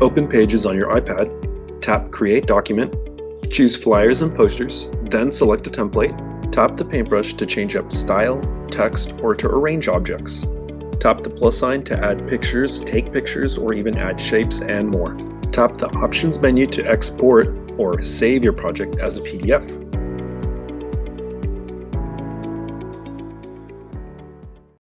Open Pages on your iPad, tap Create Document, choose Flyers and Posters, then select a template, tap the paintbrush to change up style, text, or to arrange objects. Tap the plus sign to add pictures, take pictures, or even add shapes and more. Tap the Options menu to export or save your project as a PDF.